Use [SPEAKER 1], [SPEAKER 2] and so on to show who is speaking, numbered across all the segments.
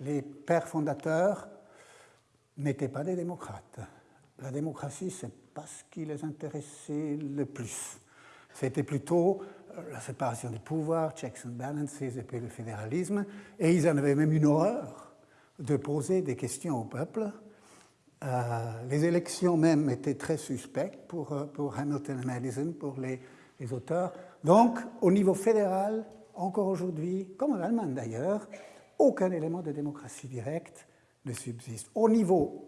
[SPEAKER 1] les pères fondateurs n'étaient pas des démocrates. La démocratie, c'est pas ce qui les intéressait le plus. C'était plutôt euh, la séparation des pouvoirs, checks and balances, et puis le fédéralisme. Et ils en avaient même une horreur de poser des questions au peuple. Euh, les élections même étaient très suspectes pour, euh, Hamilton et Madison, pour les auteurs. Donc, au niveau fédéral, encore aujourd'hui, comme en Allemagne d'ailleurs, aucun élément de démocratie directe ne subsiste. Au niveau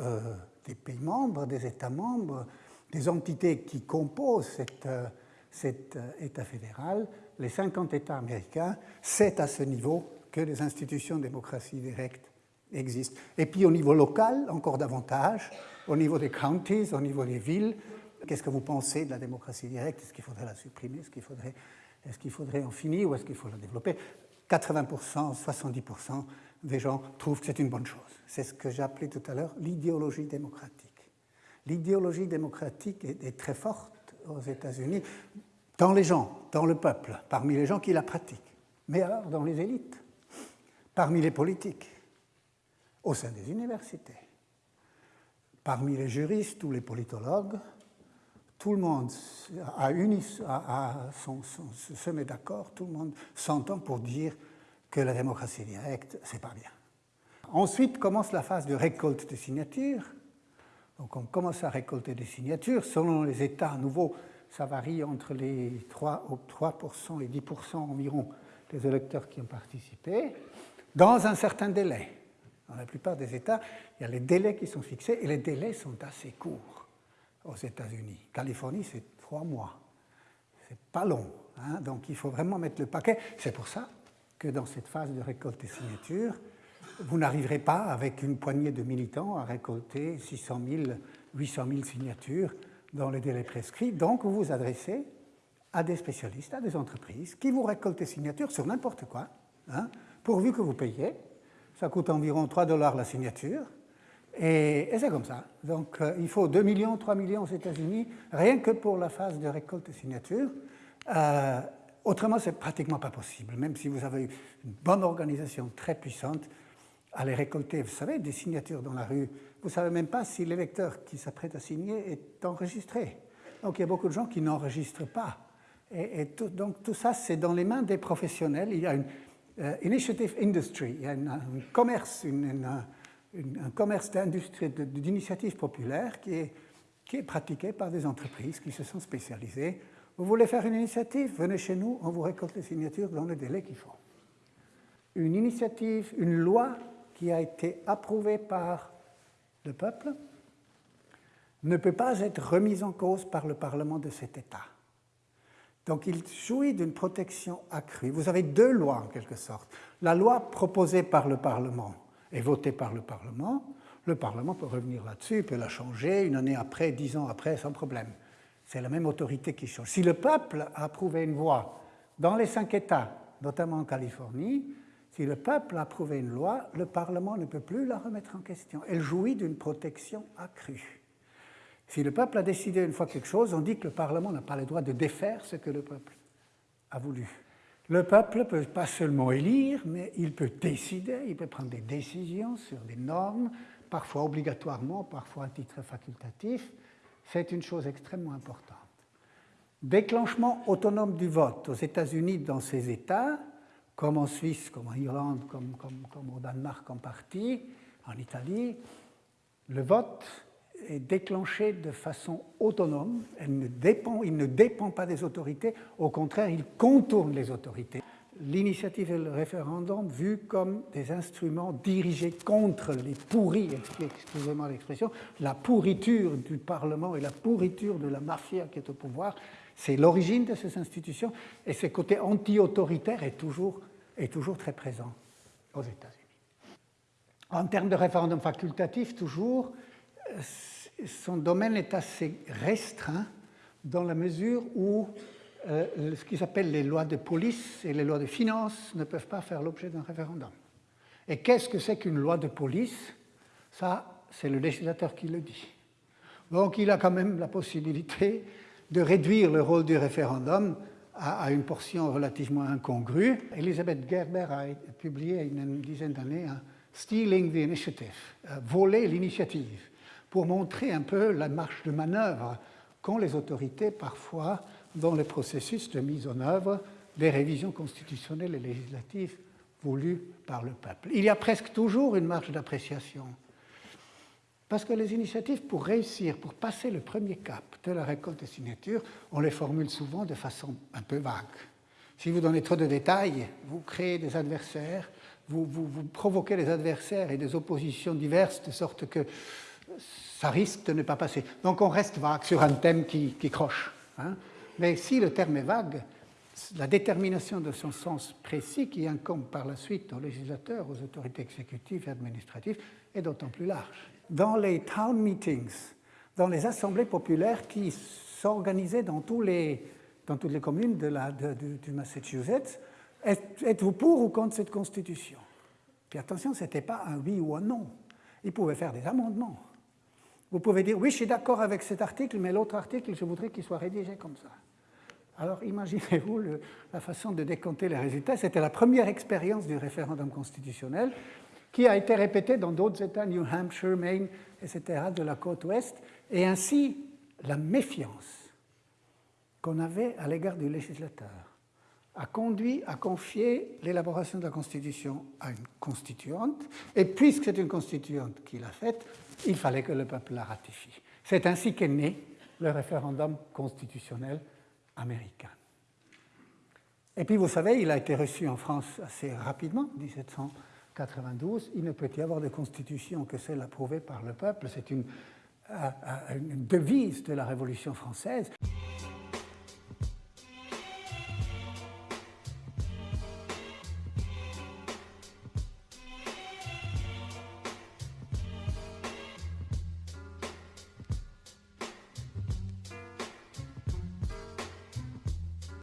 [SPEAKER 1] euh, des pays membres, des États membres, des entités qui composent euh, cet euh, État fédéral, les 50 États américains, c'est à ce niveau que les institutions de démocratie directe existent. Et puis au niveau local, encore davantage, au niveau des counties, au niveau des villes, qu'est-ce que vous pensez de la démocratie directe? Est-ce qu'il faudrait la supprimer? Est-ce qu'il faudrait, faudrait en finir ou est-ce qu'il faut la développer? 80%, 70% des gens trouvent que c'est une bonne chose. C'est ce que j'ai tout à l'heure l'idéologie démocratique. L'idéologie démocratique est, très forte aux États-Unis, dans les gens, dans le peuple, parmi les gens qui la pratiquent, mais alors dans les élites, parmi les politiques, au sein des universités, parmi les juristes ou les politologues, tout le monde se met d'accord, tout le monde s'entend pour dire que la démocratie directe, c'est pas bien. Ensuite commence la phase de récolte de signatures. Donc on commence à récolter des signatures. Selon les États nouveaux, ça varie entre les 3, 3% et 10% environ des électeurs qui ont participé, dans un certain délai. Dans la plupart des États, il y a les délais qui sont fixés et les délais sont assez courts aux États-Unis. Californie, c'est trois mois. C'est pas long. Hein. donc il faut vraiment mettre le paquet. C'est pour ça que dans cette phase de récolte des signatures, vous n'arriverez pas avec une poignée de militants à récolter 600 000, 800 000 signatures dans les délais prescrits. Donc vous vous adressez à des spécialistes, à des entreprises qui vous récoltent des signatures sur n'importe quoi, hein, pourvu que vous payez. Ça coûte environ 3 dollars la signature. Et, c'est comme ça. Donc euh, il faut 2 millions, 3 millions aux États-Unis, rien que pour la phase de récolte de signatures. Euh, autrement, c'est pratiquement pas possible. Même si vous avez une bonne organisation très puissante, aller récolter, vous savez, des signatures dans la rue, vous ne savez même pas si l'électeur qui s'apprête à signer est enregistré. Donc il y a beaucoup de gens qui n'enregistrent pas. Et, donc tout ça, c'est dans les mains des professionnels. Il y a une euh, initiative industry, il y a un commerce, une un commerce d'initiative populaire qui est, qui est pratiqué par des entreprises qui se sont spécialisées. Vous voulez faire une initiative? Venez chez nous, on vous récolte les signatures dans le délai qu'il faut. Une initiative, une loi qui a été approuvée par le peuple ne peut pas être remise en cause par le Parlement de cet État. Donc il jouit d'une protection accrue. Vous avez deux lois en quelque sorte. La loi proposée par le Parlement est voté par le Parlement, le Parlement peut revenir là-dessus, peut la changer une année après, dix ans après, sans problème. C'est la même autorité qui change. Si le peuple a approuvé une loi dans les cinq États, notamment en Californie, si le peuple a approuvé une loi, le Parlement ne peut plus la remettre en question. Elle jouit d'une protection accrue. Si le peuple a décidé une fois quelque chose, on dit que le Parlement n'a pas le droit de défaire ce que le peuple a voulu. Le peuple peut pas seulement élire, mais il peut décider, il peut prendre des décisions sur des normes, parfois obligatoirement, parfois à titre facultatif. C'est une chose extrêmement importante. Déclenchement autonome du vote aux États-Unis dans ces États, comme en Suisse, comme en Irlande, comme, comme au Danemark en partie, en Italie, le vote est déclenché de façon autonome, elle ne dépend, il ne dépend pas des autorités, au contraire, il contourne les autorités. L'initiative et le référendum vus comme des instruments dirigés contre les pourris, excusez-moi l'expression, la pourriture du Parlement et la pourriture de la mafia qui est au pouvoir, c'est l'origine de ces institutions et ce côté anti-autoritaire est toujours, est toujours très présent aux États-Unis. En termes de référendum facultatif, toujours, son domaine est assez restreint dans la mesure où euh, ce qui s'appelle les lois de police et les lois de finances ne peuvent pas faire l'objet d'un référendum. Et qu'est-ce que c'est qu'une loi de police? Ça, c'est le législateur qui le dit. Donc il a quand même la possibilité de réduire le rôle du référendum à, une portion relativement incongrue. Elisabeth Gerber a publié il y a une dizaine d'années un Stealing the Initiative, euh, voler l'initiative, pour montrer un peu la marche de manœuvre qu'ont les autorités parfois dans le processus de mise en œuvre des révisions constitutionnelles et législatives voulues par le peuple. Il y a presque toujours une marge d'appréciation. Parce que les initiatives, pour réussir, pour passer le premier cap de la récolte des signatures, on les formule souvent de façon un peu vague. Si vous donnez trop de détails, vous créez des adversaires, vous, provoquez des adversaires et des oppositions diverses, de sorte que ça risque de ne pas passer. Donc on reste vague sur un thème qui, croche. Hein. Mais si le terme est vague, la détermination de son sens précis qui incombe par la suite aux législateurs, aux autorités exécutives et administratives est d'autant plus large. Dans les town meetings, dans les assemblées populaires qui s'organisaient dans, toutes les communes du Massachusetts, êtes-vous pour ou contre cette constitution? Puis attention, ce n'était pas un oui ou un non. Ils pouvaient faire des amendements. Vous pouvez dire, oui, je suis d'accord avec cet article, mais l'autre article, je voudrais qu'il soit rédigé comme ça. Alors imaginez-vous la façon de décompter les résultats. C'était la première expérience du référendum constitutionnel qui a été répétée dans d'autres États, New Hampshire, Maine, etc., de la côte ouest. Et ainsi, la méfiance qu'on avait à l'égard du législateur a conduit à confier l'élaboration de la Constitution à une constituante. Et puisque c'est une constituante qui l'a faite, il fallait que le peuple la ratifie. C'est ainsi qu'est né le référendum constitutionnel américain. Et puis, vous savez, il a été reçu en France assez rapidement, 1792. Il ne peut y avoir de constitution que celle approuvée par le peuple. C'est une, euh, euh, une devise de la Révolution française.